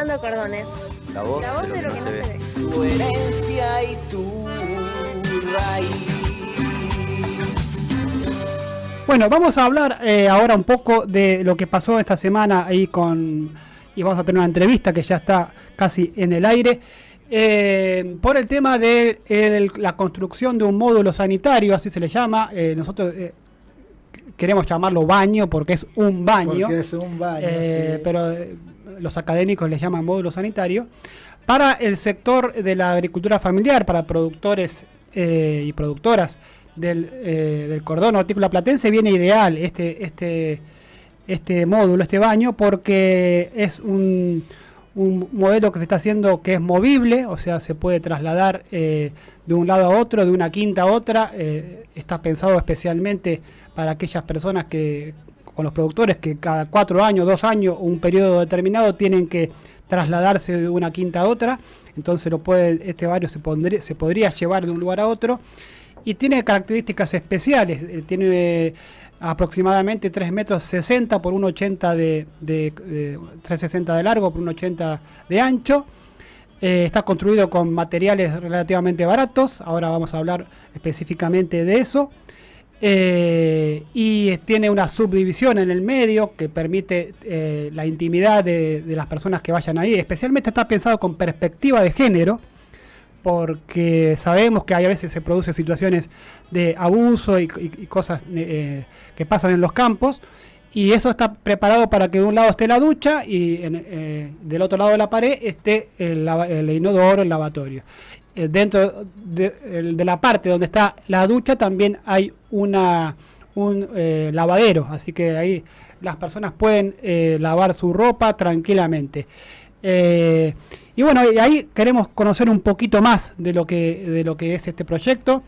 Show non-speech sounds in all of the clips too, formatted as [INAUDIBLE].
Atando cordones. La voz, La voz de lo que, no, se, ve. Tu herencia y tu raíz. Bueno, vamos a hablar eh, ahora un poco de lo que pasó esta semana ahí con... Y vamos a tener una entrevista que ya está casi en el aire. eh, por el tema de el- la construcción de un módulo sanitario, así se le llama. eh, nosotros eh, queremos llamarlo baño porque es un baño. Porque es un baño, eh, sí. Pero eh, los académicos le llaman módulo sanitario. Para el sector de la agricultura familiar, para productores eh, y productoras del, eh, del cordón hortícola platense, viene ideal este, este, este módulo, este baño, porque es un, un modelo que se está haciendo que es movible, o sea, se puede trasladar eh, de un lado a otro, de una quinta a otra. eh, está pensado especialmente para aquellas personas que, con los productores, que cada cuatro años, dos años, un periodo determinado, tienen que trasladarse de una quinta a otra. Entonces lo puede, este barrio se, se podría llevar de un lugar a otro. Y tiene características especiales. eh, tiene aproximadamente 3 metros 60 por 1,80 de, de, de 360 de largo por 1,80 de ancho. Eh, está construido con materiales relativamente baratos. Ahora vamos a hablar específicamente de eso. Eh, y tiene una subdivisión en el medio que permite eh, la intimidad de, de las personas que vayan ahí. Especialmente está pensado con perspectiva de género, porque sabemos que hay a veces se producen situaciones de abuso y, cosas eh, que pasan en los campos. Y eso está preparado para que de un lado esté la ducha y eh, del otro lado de la pared esté el, el inodoro, el lavatorio. Eh, dentro de, la parte donde está la ducha también hay un eh, lavadero, así que ahí las personas pueden lavar su ropa tranquilamente. Eh, y bueno, y ahí queremos conocer un poquito más de lo que de lo que es este proyecto.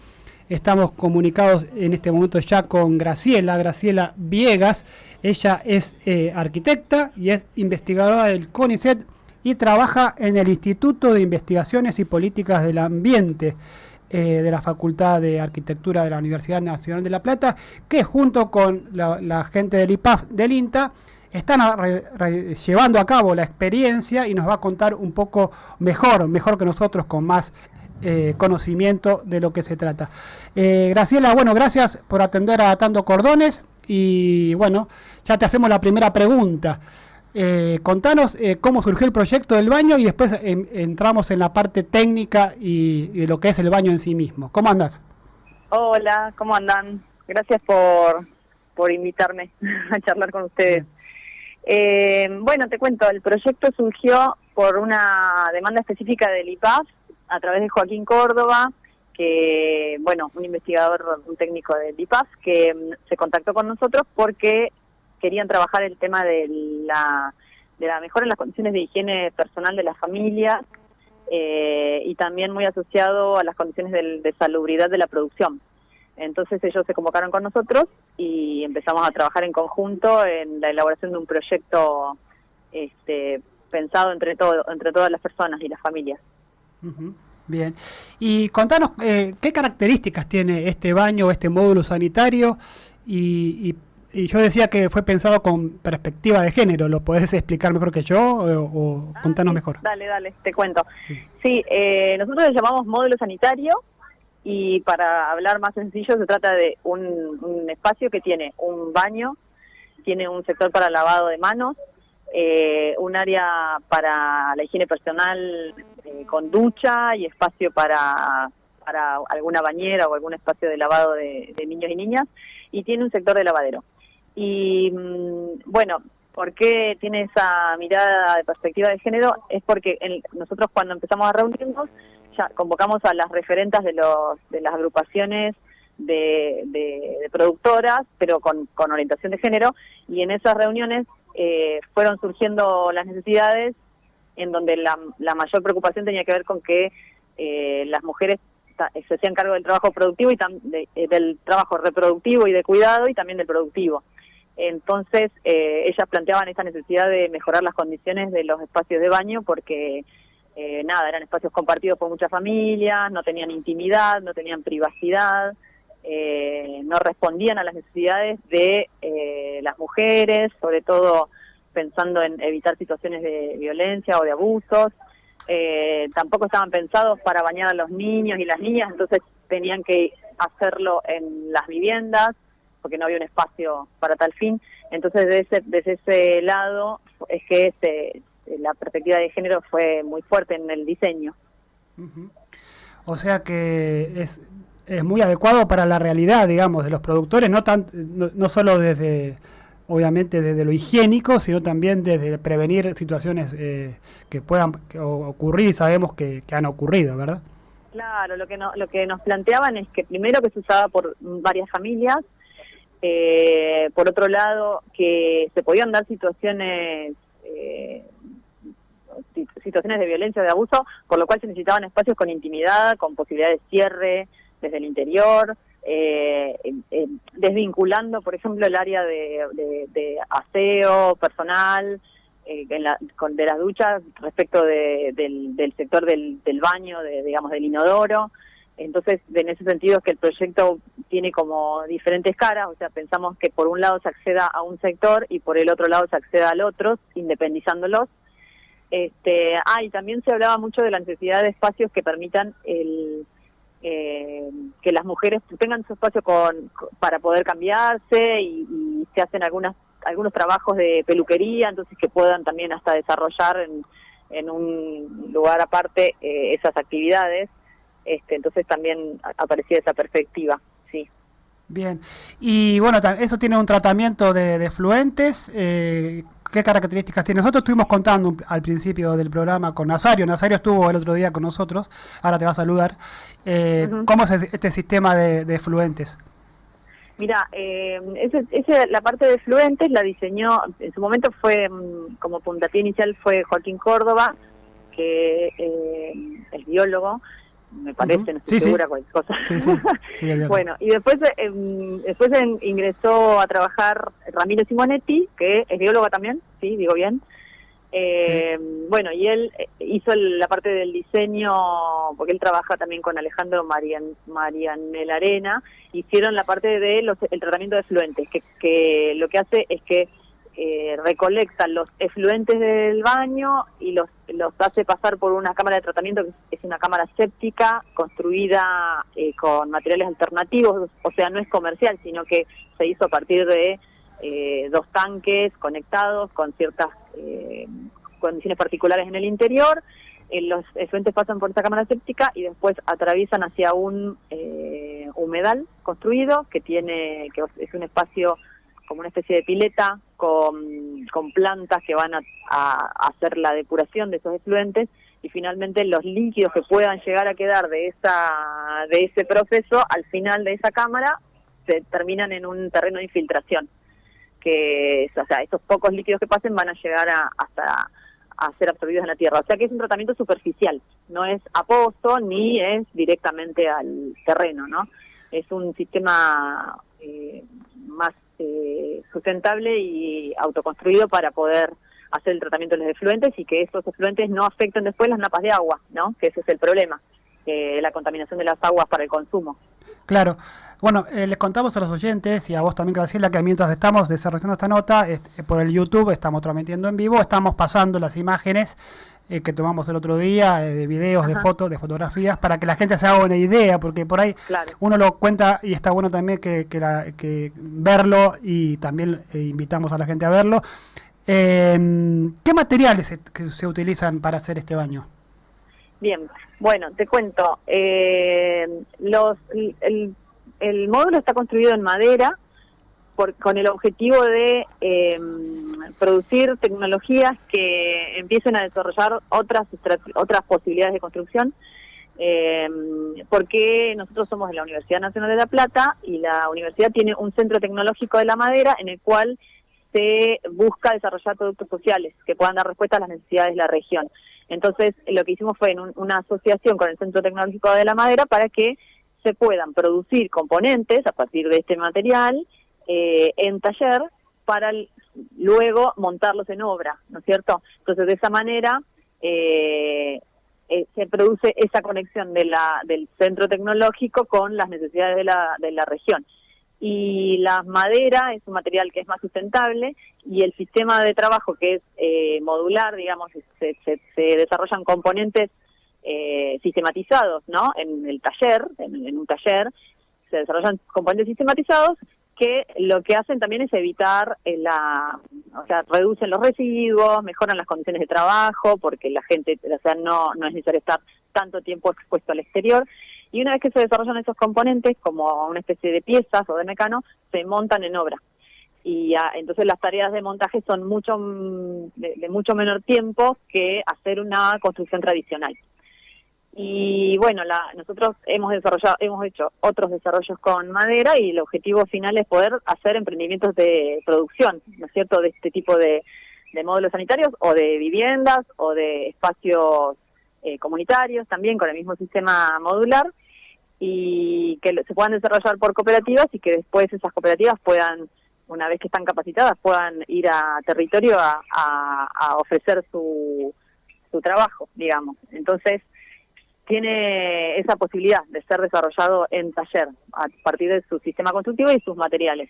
Estamos comunicados en este momento ya con Graciela, Graciela Viegas. Ella es eh, arquitecta y es investigadora del CONICET y trabaja en el Instituto de Investigaciones y Políticas del Ambiente eh, de la Facultad de Arquitectura de la Universidad Nacional de La Plata, que junto con la, la gente del IPAF del INTA están a- re- re- llevando a cabo la experiencia y nos va a contar un poco mejor, mejor que nosotros, con más eh, conocimiento de lo que se trata. Eh, Graciela, bueno, gracias por atender a Atando Cordones y bueno, ya te hacemos la primera pregunta. Eh, contanos eh, cómo surgió el proyecto del baño y después em, entramos en la parte técnica y, y de lo que es el baño en sí mismo. ¿Cómo andas? Hola, ¿cómo andan? Gracias por, por invitarme [LAUGHS] a charlar con ustedes. Eh, bueno, te cuento, el proyecto surgió por una demanda específica del IPAF a través de Joaquín Córdoba, que, bueno, un investigador, un técnico del IPAF, que mm, se contactó con nosotros porque querían trabajar el tema de la, de la mejora en las condiciones de higiene personal de las familias eh, y también muy asociado a las condiciones de salubridad de la producción. Entonces ellos se convocaron con nosotros y empezamos a trabajar en conjunto en la elaboración de un proyecto este, pensado entre, todo, entre todas las personas y las familias. Bien. Y contanos eh, qué características tiene este baño, este módulo sanitario. Y, y- y yo decía que fue pensado con perspectiva de género. ¿Lo podés explicar mejor que yo o, o contanos mejor? Dale, dale, te cuento. Sí, eh, nosotros le llamamos módulo sanitario y para hablar más sencillo se trata de un, espacio que tiene un baño, tiene un sector para lavado de manos, eh, un área para la higiene personal eh, con ducha y espacio para, para alguna bañera o algún espacio de lavado de, niños y niñas y tiene un sector de lavadero. Y mm, bueno, ¿por qué tiene esa mirada de perspectiva de género? Es porque en- nosotros cuando empezamos a reunirnos ya convocamos a las referentas de, los, de las agrupaciones de, de- productoras, pero con, con orientación de género, y en esas reuniones eh, fueron surgiendo las necesidades en donde la, la mayor preocupación tenía que ver con que eh, las mujeres se hacían cargo del trabajo productivo y tam- de- eh, del trabajo reproductivo y de cuidado y también del productivo. Entonces, eh, ellas planteaban esta necesidad de mejorar las condiciones de los espacios de baño porque, eh, nada, eran espacios compartidos por muchas familias, no tenían intimidad, no tenían privacidad, eh, no respondían a las necesidades de eh, las mujeres, sobre todo pensando en evitar situaciones de violencia o de abusos. Eh, tampoco estaban pensados para bañar a los niños y las niñas, entonces tenían que hacerlo en las viviendas porque no había un espacio para tal fin. Entonces, desde ese, desde ese lado es que la perspectiva de género fue muy fuerte en el diseño. O sea que es, es muy adecuado para la realidad, digamos, de los productores, no, tan, no, solo desde, obviamente, desde lo higiénico, sino también desde prevenir situaciones eh, que puedan ocurrir y sabemos que, han ocurrido, ¿verdad? Claro, lo que, no, lo que nos planteaban es que primero que se usaba por varias familias, eh, por otro lado que se podían dar situaciones eh, situaciones de violencia de abuso, por lo cual se necesitaban espacios con intimidad, con posibilidad de cierre desde el interior, eh, desvinculando, por ejemplo, el área de, aseo personal, eh, con, de las duchas respecto del, sector del, baño, de, digamos, del inodoro. Entonces, en ese sentido es que el proyecto tiene como diferentes caras, o sea, pensamos que por un lado se acceda a un sector y por el otro lado se acceda al otro, independizándolos. Este, ah, y también se hablaba mucho de la necesidad de espacios que permitan el, eh, que las mujeres tengan su espacio con, para poder cambiarse y, se hacen algunas algunos trabajos de peluquería, entonces que puedan también hasta desarrollar en, en un lugar aparte eh, esas actividades. Este, entonces también aparecía esa perspectiva, sí. Bien, y bueno, eso tiene un tratamiento de, fluentes. Eh, ¿Qué características tiene? Nosotros estuvimos contando al principio del programa con Nazario. Nazario estuvo el otro día con nosotros, ahora te va a saludar. Eh, ¿Cómo es este sistema de, fluentes? Mira, eh, ese, la parte de fluentes la diseñó, en su momento fue mm, como puntapié inicial fue Joaquín Córdoba, que eh, es biólogo, me parece, no estoy segura cualquier cosa. [LAUGHS] bueno, y después eh, después ingresó a trabajar Ramiro Simonetti, que es bióloga también, sí, digo bien. Eh, bueno, y él eh, hizo la parte del diseño, porque él trabaja también con Alejandro Marian, Marianel Arena, hicieron la parte de los, el tratamiento de efluentes, que, que lo que hace es que eh, recolectan los efluentes del baño y los, los hace pasar por una cámara de tratamiento que es una cámara séptica construida eh, con materiales alternativos, o sea, no es comercial, sino que se hizo a partir de eh, dos tanques conectados con ciertas eh, condiciones particulares en el interior. los efluentes pasan por esta cámara séptica y después atraviesan hacia un humedal construido que tiene que es un espacio como una especie de pileta con, con plantas que van a, hacer la depuración de esos efluentes y finalmente los líquidos que puedan llegar a quedar de esa de ese proceso al final de esa cámara se terminan en un terreno de infiltración que o sea esos pocos líquidos que pasen van a llegar a, hasta a ser absorbidos en la tierra. O sea que es un tratamiento superficial no es a pozo ni es directamente al terreno no es un sistema eh, más eh, sustentable y autoconstruido para poder hacer el tratamiento de los efluentes y que esos efluentes no afecten después las napas de agua, ¿no? Que ese es el problema, la contaminación de las aguas para el consumo. Claro. Bueno, eh, les contamos a los oyentes y a vos también, Graciela, que mientras estamos desarrollando esta nota, este, por el YouTube estamos transmitiendo en vivo, estamos pasando las imágenes eh, que tomamos el otro día, eh, de videos, de fotos, de fotografías, para que la gente se haga una idea, porque por ahí uno lo cuenta y está bueno también que, que, verlo y también eh, invitamos a la gente a verlo. Em, ¿Qué materiales se, que se utilizan para hacer este baño? Bien, bueno, te cuento. los, el, el módulo está construido en madera, con el objetivo de em, producir tecnologías que empiecen a desarrollar otras otras posibilidades de construcción em, porque nosotros somos de la Universidad Nacional de La Plata y la universidad tiene un centro tecnológico de la madera en el cual se busca desarrollar productos sociales que puedan dar respuesta a las necesidades de la región. Entonces, lo que hicimos fue en una asociación con el Centro Tecnológico de la Madera para que se puedan producir componentes a partir de este material eh, en taller para luego montarlos en obra, ¿no es cierto? Entonces, de esa manera eh, eh, se produce esa conexión de la, del centro tecnológico con las necesidades de la, de la región. y la madera es un material que es más sustentable y el sistema de trabajo que es eh, modular, digamos, se, desarrollan componentes eh, sistematizados, ¿no? En el taller, en, un taller, se desarrollan componentes sistematizados que lo que hacen también es evitar eh, la, o sea, reducen los residuos, mejoran las condiciones de trabajo, porque la gente, o sea, no, no es necesario estar tanto tiempo expuesto al exterior. Y una vez que se desarrollan esos componentes, como una especie de piezas o de mecano, se montan en obra. Y entonces las tareas de montaje son mucho de, mucho menor tiempo que hacer una construcción tradicional. Y bueno, la, nosotros hemos desarrollado, hemos hecho otros desarrollos con madera y el objetivo final es poder hacer emprendimientos de producción, ¿no es cierto?, de este tipo de, módulos sanitarios o de viviendas o de espacios eh, comunitarios también con el mismo sistema modular y que se puedan desarrollar por cooperativas y que después esas cooperativas puedan, una vez que están capacitadas, puedan ir a territorio a, a, ofrecer su, su trabajo, digamos. Entonces, tiene esa posibilidad de ser desarrollado en taller a partir de su sistema constructivo y sus materiales.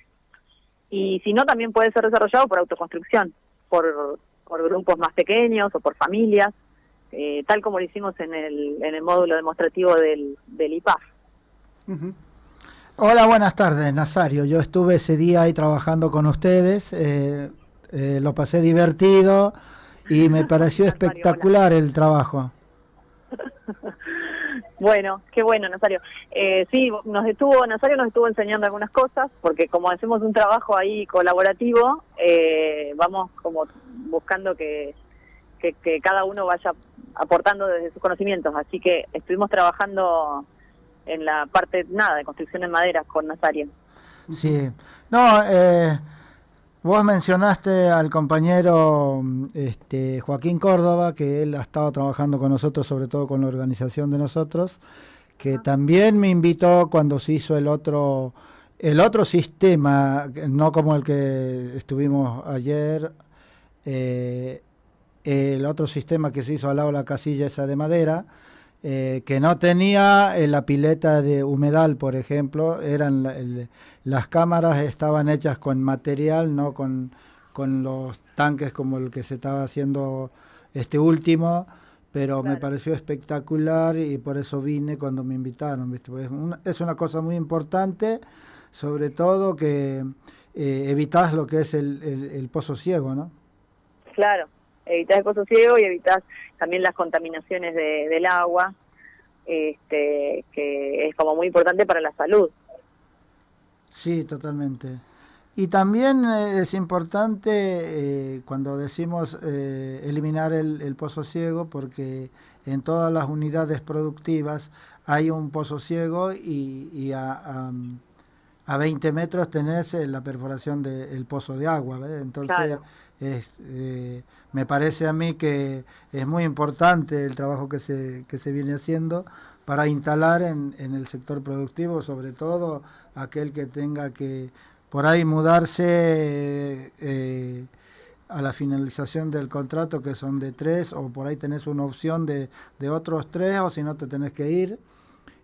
Y si no, también puede ser desarrollado por autoconstrucción, por, por grupos más pequeños o por familias, eh, tal como lo hicimos en el, en el módulo demostrativo del, del IPAF. Hola, buenas tardes, Nazario. Yo estuve ese día ahí trabajando con ustedes, eh, eh, lo pasé divertido y me [LAUGHS] pareció espectacular el trabajo. [LAUGHS] Bueno, qué bueno, Nazario. Eh, sí, nos estuvo, Nazario nos estuvo enseñando algunas cosas, porque como hacemos un trabajo ahí colaborativo, eh, vamos como buscando que, que, que, cada uno vaya aportando desde sus conocimientos. Así que estuvimos trabajando en la parte, nada, de construcción en madera con Nazario. Sí, no, eh, vos mencionaste al compañero este, Joaquín Córdoba, que él ha estado trabajando con nosotros, sobre todo con la organización de nosotros, que también me invitó cuando se hizo el otro, el otro sistema, no como el que estuvimos ayer, eh, el otro sistema que se hizo al lado de la casilla esa de madera, eh, que no tenía eh, la pileta de humedal, por ejemplo, eran las cámaras estaban hechas con material, no con, con, los tanques como el que se estaba haciendo este último, pero me pareció espectacular y por eso vine cuando me invitaron. ¿viste? Pues es una cosa muy importante, sobre todo que eh, evitas lo que es el, el pozo ciego, ¿no? Claro, evitas el pozo ciego y evitas también las contaminaciones de, del agua, este, que es como muy importante para la salud. Sí, totalmente. Y también eh, es importante eh, cuando decimos eh, eliminar el, pozo ciego, porque en todas las unidades productivas hay un pozo ciego y, a, a, 20 metros tenés la perforación del pozo de agua. Entonces, eh, me parece a mí que es muy importante el trabajo que se, que se viene haciendo para instalar en, en el sector productivo, sobre todo aquel que tenga que por ahí mudarse eh, a la finalización del contrato, que son de tres, o por ahí tenés una opción de, de otros tres, o si no te tenés que ir.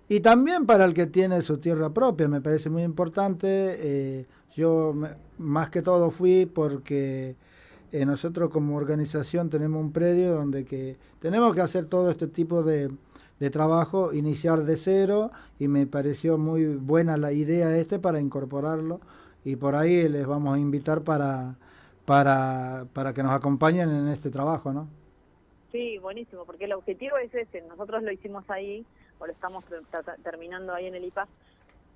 Y también para el que tiene su tierra propia, me parece muy importante. Eh, yo más que todo fui porque eh, nosotros como organización tenemos un predio donde que tenemos que hacer todo este tipo de, trabajo, iniciar de cero y me pareció muy buena la idea este para incorporarlo y por ahí les vamos a invitar para, para, para que nos acompañen en este trabajo, ¿no? Sí, buenísimo, porque el objetivo es ese, nosotros lo hicimos ahí, o lo estamos terminando ahí en el IPAS,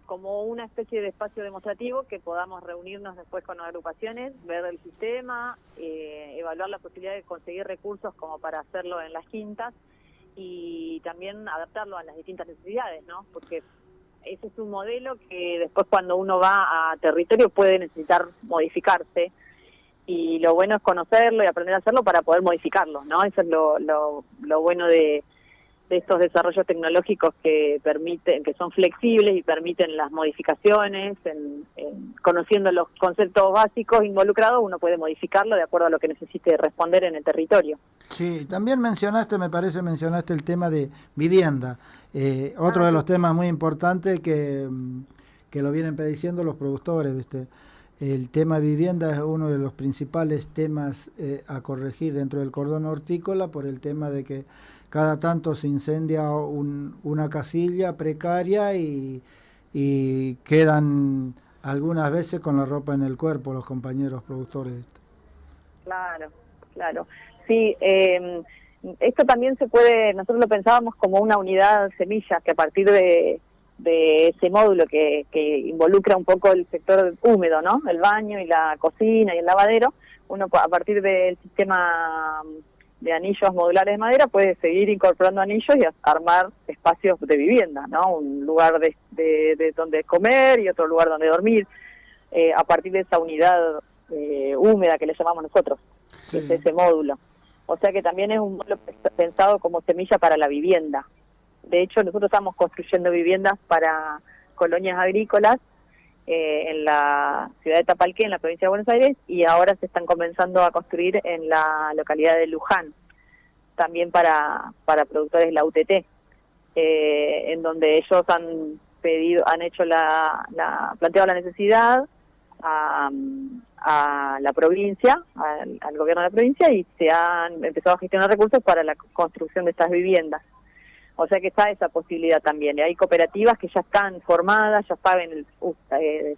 como una especie de espacio demostrativo que podamos reunirnos después con agrupaciones, ver el sistema, eh, evaluar la posibilidad de conseguir recursos como para hacerlo en las quintas y también adaptarlo a las distintas necesidades, ¿no? Porque ese es un modelo que después cuando uno va a territorio puede necesitar modificarse y lo bueno es conocerlo y aprender a hacerlo para poder modificarlo, ¿no? Eso es lo, lo, lo bueno de, estos desarrollos tecnológicos que permiten, que son flexibles y permiten las modificaciones, en, conociendo los conceptos básicos involucrados, uno puede modificarlo de acuerdo a lo que necesite responder en el territorio. Sí, también mencionaste, me parece, mencionaste el tema de vivienda, eh, otro de los temas muy importantes que, que lo vienen padeciendo los productores, ¿viste? El tema vivienda es uno de los principales temas eh, a corregir dentro del cordón hortícola por el tema de que cada tanto se incendia una casilla precaria y, y, quedan algunas veces con la ropa en el cuerpo los compañeros productores. Claro, claro. Sí, eh, esto también se puede, nosotros lo pensábamos como una unidad semilla, que a partir de, ese módulo que, involucra un poco el sector húmedo, ¿no? El baño y la cocina y el lavadero, uno a partir del sistema de anillos modulares de madera puede seguir incorporando anillos y armar espacios de vivienda, ¿no? Un lugar de, de, donde comer y otro lugar donde dormir, eh, a partir de esa unidad eh, húmeda que le llamamos nosotros, ese módulo. O sea que también es un modelo pensado como semilla para la vivienda. De hecho, nosotros estamos construyendo viviendas para colonias agrícolas eh, en la ciudad de Tapalqué, en la provincia de Buenos Aires, y ahora se están comenzando a construir en la localidad de Luján, también para, para productores de la UTT, eh, en donde ellos han pedido, han hecho la, la planteado la necesidad a, a la provincia, al, gobierno de la provincia, y se han empezado a gestionar recursos para la construcción de estas viviendas. O sea que está esa posibilidad también. Hay cooperativas que ya están formadas, ya saben eh,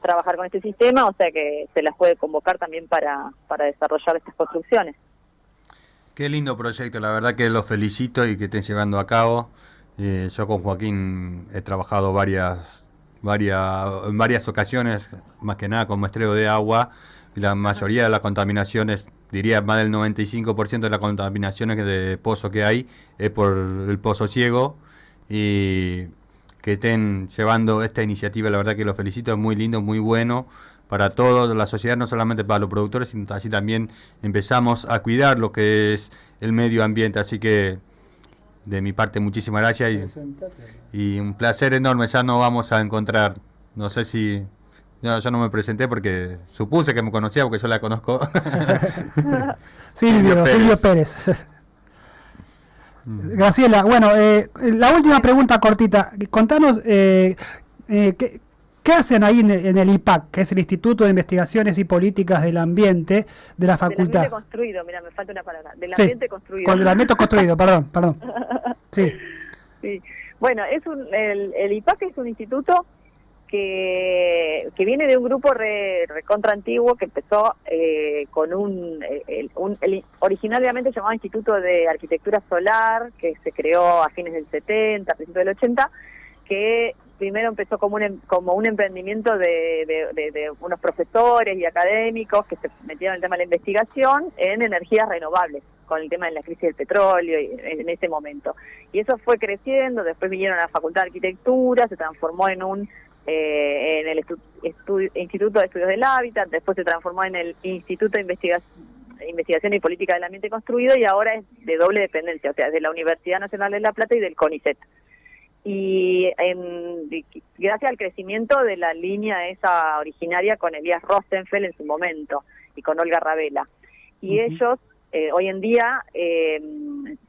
trabajar con este sistema, o sea que se las puede convocar también para, para desarrollar estas construcciones. Qué lindo proyecto, la verdad que los felicito y que estén llevando a cabo. Eh, yo con Joaquín he trabajado varias varias, en varias ocasiones, más que nada con muestreo de agua, y la mayoría de las contaminaciones, diría más del 95% de las contaminaciones de pozo que hay es por el pozo ciego y que estén llevando esta iniciativa, la verdad que lo felicito, es muy lindo, muy bueno para toda la sociedad, no solamente para los productores, sino así también empezamos a cuidar lo que es el medio ambiente, así que de mi parte, muchísimas gracias y, un placer enorme. Ya nos vamos a encontrar. No sé si. Yo no me presenté porque supuse que me conocía porque yo la conozco. [LAUGHS] Silvio, Silvio Pérez. Mm. Graciela, bueno, eh, la última pregunta cortita. Contanos, eh, eh, ¿qué, ¿Qué hacen ahí en el, IPAC, que es el Instituto de Investigaciones y Políticas del Ambiente de la Facultad? Del ambiente construido, mira, me falta una palabra. Del ambiente construido. Con el ambiente construido, perdón, perdón. [LAUGHS] Sí. sí. Bueno, es un, el, IPAC es un instituto que, viene de un grupo re, recontra antiguo que empezó eh, con un, el, un originalmente llamado Instituto de Arquitectura Solar, que se creó a fines del 70, a principios del 80, que primero empezó como un, em, como un emprendimiento de, unos profesores y académicos que se metieron en el tema de la investigación en energías renovables, con el tema de la crisis del petróleo en ese momento. Y eso fue creciendo, después vinieron a la Facultad de Arquitectura, se transformó en un eh, en el Instituto de Estudios del Hábitat, después se transformó en el Instituto de Investigación Investigación y Política del Ambiente Construido y ahora es de doble dependencia, o sea, de la Universidad Nacional de La Plata y del CONICET y en, gracias al crecimiento de la línea esa originaria con Elías Rosenfeld en su momento y con Olga Ravela. Y ellos, eh, hoy en día, eh,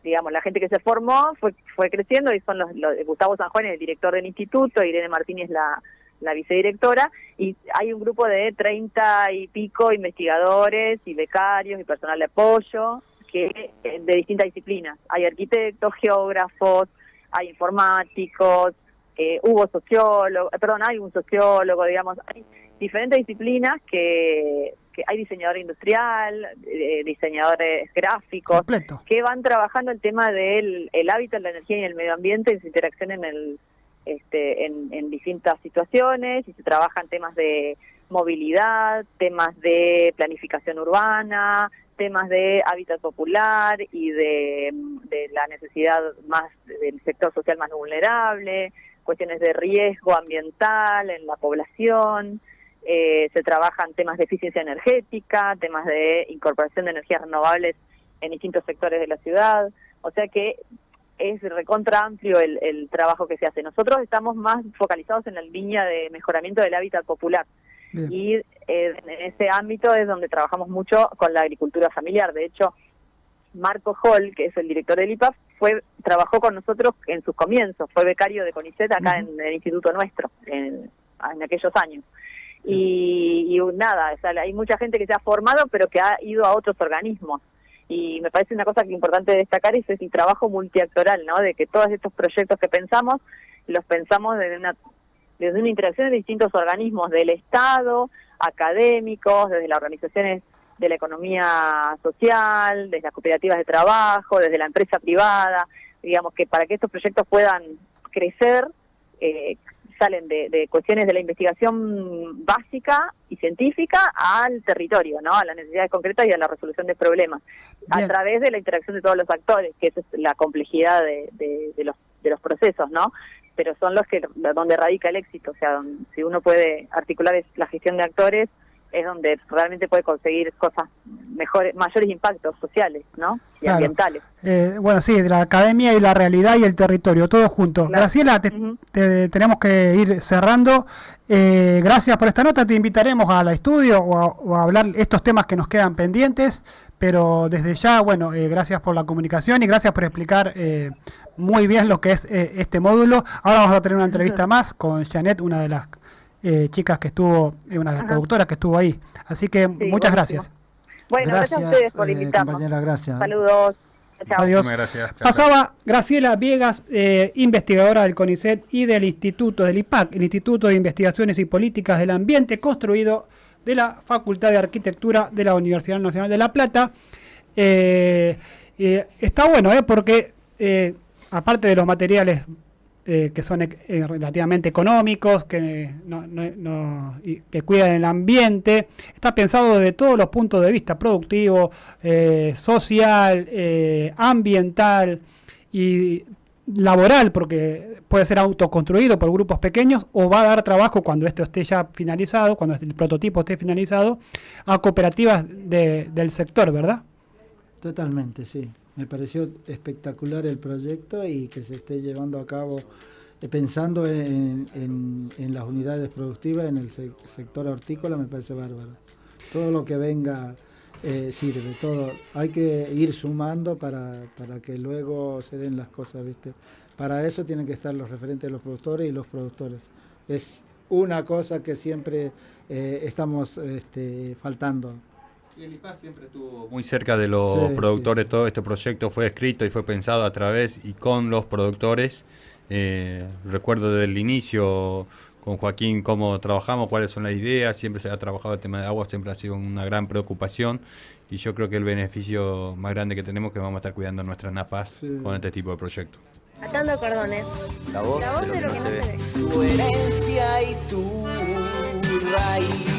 digamos, la gente que se formó fue, fue creciendo y son los, Gustavo San Juan, el director del instituto, Irene Martínez, la, la vicedirectora, y hay un grupo de treinta y pico investigadores y becarios y personal de apoyo que eh, de distintas disciplinas. Hay arquitectos, geógrafos, hay informáticos, eh, hubo sociólogos, perdón, hay un sociólogo, digamos, hay diferentes disciplinas que, que hay diseñador industrial, eh, diseñadores gráficos, que van trabajando el tema del el hábitat, la energía y el medio ambiente y su interacción en el este, en, en distintas situaciones y se trabajan temas de movilidad, temas de planificación urbana, temas de hábitat popular y de, la necesidad más del sector social más vulnerable, cuestiones de riesgo ambiental en la población, eh, se trabajan temas de eficiencia energética, temas de incorporación de energías renovables en distintos sectores de la ciudad, o sea que es recontra amplio el, el trabajo que se hace. Nosotros estamos más focalizados en la línea de mejoramiento del hábitat popular y eh, en ese ámbito es donde trabajamos mucho con la agricultura familiar. De hecho, Marco Hall, que es el director del IPAF, fue trabajó con nosotros en sus comienzos, fue becario de CONICET acá en el instituto nuestro, en, en aquellos años. Y, y nada, o sea, hay mucha gente que se ha formado, pero que ha ido a otros organismos. Y me parece una cosa que importante destacar es el trabajo multiactoral, ¿no? De que todos estos proyectos que pensamos, los pensamos desde una, desde una interacción de distintos organismos del Estado, académicos, desde las organizaciones de la economía social, desde las cooperativas de trabajo, desde la empresa privada, digamos que para que estos proyectos puedan crecer, eh, salen de, cuestiones de la investigación básica y científica al territorio, ¿no? a las necesidades concretas y a la resolución de problemas, a través de la interacción de todos los actores, que esa es la complejidad de, de, los, de los procesos, ¿no? pero son los que donde radica el éxito, o sea, si uno puede articular la gestión de actores, es donde realmente puede conseguir cosas mejores, mayores impactos sociales, ¿no? Y ambientales. Eh, bueno, sí, de la academia y la realidad y el territorio, todo junto. Graciela, te, tenemos que ir cerrando. Eh, gracias por esta nota. Te invitaremos al estudio o a, hablar estos temas que nos quedan pendientes. Pero desde ya, bueno, eh, gracias por la comunicación y gracias por explicar muy bien lo que es este módulo. Ahora vamos a tener una entrevista más con Janet, una de las eh, chicas que estuvo, eh, una de las productoras que estuvo ahí. Así que muchas gracias. Bueno, gracias, a ustedes por eh, invitarnos. gracias. Saludos. Adiós. Gracias. Pasaba Graciela Viegas, investigadora del CONICET y del Instituto del IPAC, el Instituto de Investigaciones y Políticas del Ambiente, construido de la Facultad de Arquitectura de la Universidad Nacional de La Plata. está bueno, porque aparte de los materiales eh, que son eh, relativamente económicos, que, no, que cuidan el ambiente. Está pensado desde todos los puntos de vista, productivo, eh, social, ambiental y laboral, porque puede ser autoconstruido por grupos pequeños o va a dar trabajo cuando esto esté ya finalizado, cuando el prototipo esté finalizado, a cooperativas del sector, ¿verdad? Totalmente, sí. Me pareció espectacular el proyecto y que se esté llevando a cabo eh, pensando en, las unidades productivas, en el sector hortícola, me parece bárbaro. Todo lo que venga eh, sirve, todo. Hay que ir sumando para, para que luego se den las cosas, ¿viste? Para eso tienen que estar los referentes de los productores y los productores. Es una cosa que siempre eh, estamos este, faltando el siempre estuvo muy cerca de los productores, todo este proyecto fue escrito y fue pensado a través y con los productores. Eh, recuerdo desde el inicio con Joaquín cómo trabajamos, cuáles son las ideas, siempre se ha trabajado el tema de agua, siempre ha sido una gran preocupación y yo creo que el beneficio más grande que tenemos es que vamos a estar cuidando nuestras napas con este tipo de proyectos. Atando cordones. La voz, de lo, que, no se ve. Tu herencia y tu raíz.